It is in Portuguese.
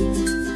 Música